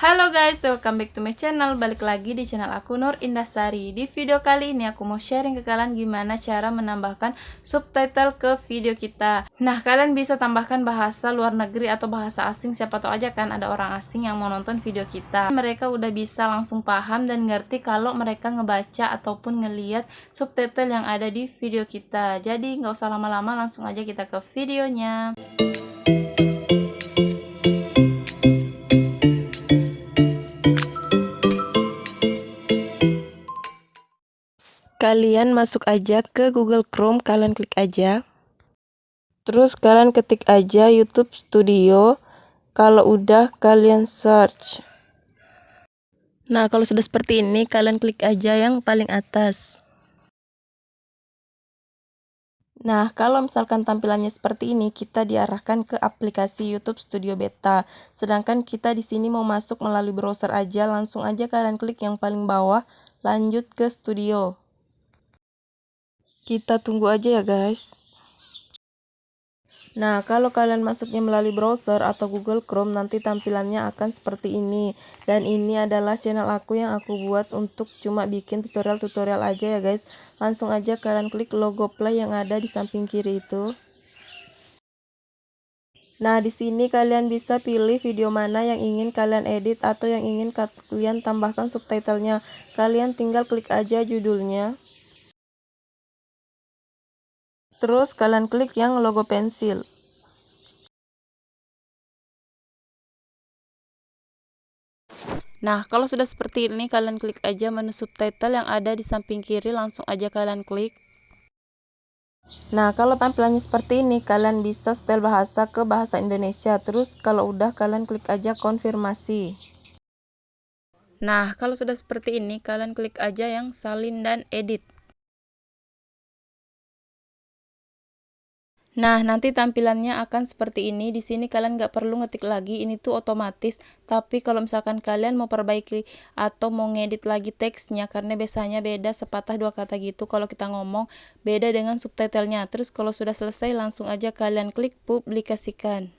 Halo guys, welcome back to my channel. Balik lagi di channel aku Nur Indasari. Di video kali ini aku mau sharing ke kalian gimana cara menambahkan subtitle ke video kita. Nah kalian bisa tambahkan bahasa luar negeri atau bahasa asing Siapa tahu aja kan ada orang asing yang mau nonton video kita. Mereka udah bisa langsung paham dan ngerti kalau mereka ngebaca ataupun ngeliat subtitle yang ada di video kita. Jadi nggak usah lama-lama langsung aja kita ke videonya kalian masuk aja ke Google Chrome kalian klik aja terus kalian ketik aja YouTube Studio kalau udah kalian search nah kalau sudah seperti ini kalian klik aja yang paling atas Nah, kalau misalkan tampilannya seperti ini, kita diarahkan ke aplikasi YouTube Studio Beta. Sedangkan kita di sini mau masuk melalui browser aja, langsung aja kalian klik yang paling bawah, lanjut ke studio. Kita tunggu aja ya guys. Nah, kalau kalian masuknya melalui browser atau Google Chrome, nanti tampilannya akan seperti ini. Dan ini adalah channel aku yang aku buat untuk cuma bikin tutorial-tutorial aja ya guys. Langsung aja kalian klik logo play yang ada di samping kiri itu. Nah, di sini kalian bisa pilih video mana yang ingin kalian edit atau yang ingin kalian tambahkan subtitlenya. Kalian tinggal klik aja judulnya. Terus kalian klik yang logo pensil. Nah, kalau sudah seperti ini, kalian klik aja menu subtitle yang ada di samping kiri, langsung aja kalian klik. Nah, kalau tampilannya seperti ini, kalian bisa setel bahasa ke bahasa Indonesia. Terus, kalau udah, kalian klik aja konfirmasi. Nah, kalau sudah seperti ini, kalian klik aja yang salin dan edit. Nah, nanti tampilannya akan seperti ini. Di sini kalian nggak perlu ngetik lagi, ini tuh otomatis. Tapi kalau misalkan kalian mau perbaiki atau mau ngedit lagi teksnya, karena biasanya beda sepatah dua kata gitu kalau kita ngomong, beda dengan subtitlenya. Terus kalau sudah selesai, langsung aja kalian klik publikasikan.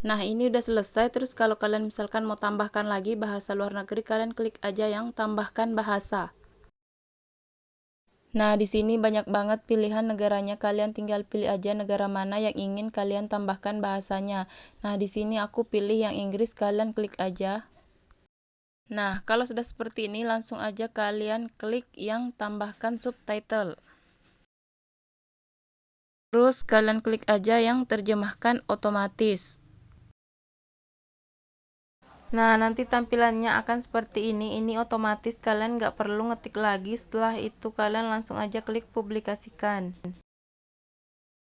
Nah, ini udah selesai. Terus kalau kalian misalkan mau tambahkan lagi bahasa luar negeri, kalian klik aja yang tambahkan bahasa. Nah, di sini banyak banget pilihan negaranya. Kalian tinggal pilih aja negara mana yang ingin kalian tambahkan bahasanya. Nah, di sini aku pilih yang Inggris, kalian klik aja. Nah, kalau sudah seperti ini, langsung aja kalian klik yang tambahkan subtitle. Terus kalian klik aja yang terjemahkan otomatis. Nah, nanti tampilannya akan seperti ini. Ini otomatis kalian nggak perlu ngetik lagi. Setelah itu kalian langsung aja klik publikasikan.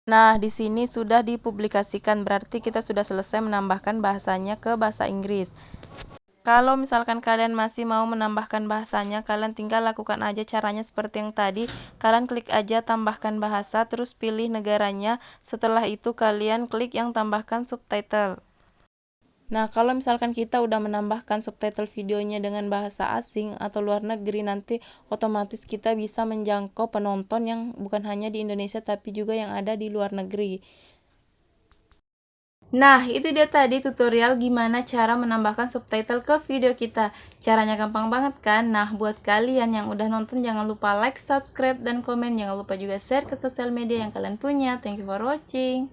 Nah, di sini sudah dipublikasikan. Berarti kita sudah selesai menambahkan bahasanya ke bahasa Inggris. Kalau misalkan kalian masih mau menambahkan bahasanya, kalian tinggal lakukan aja caranya seperti yang tadi. Kalian klik aja tambahkan bahasa, terus pilih negaranya. Setelah itu kalian klik yang tambahkan subtitle. Nah, kalau misalkan kita udah menambahkan subtitle videonya dengan bahasa asing atau luar negeri, nanti otomatis kita bisa menjangkau penonton yang bukan hanya di Indonesia tapi juga yang ada di luar negeri. Nah, itu dia tadi tutorial gimana cara menambahkan subtitle ke video kita. Caranya gampang banget kan? Nah, buat kalian yang udah nonton jangan lupa like, subscribe, dan komen. Jangan lupa juga share ke sosial media yang kalian punya. Thank you for watching.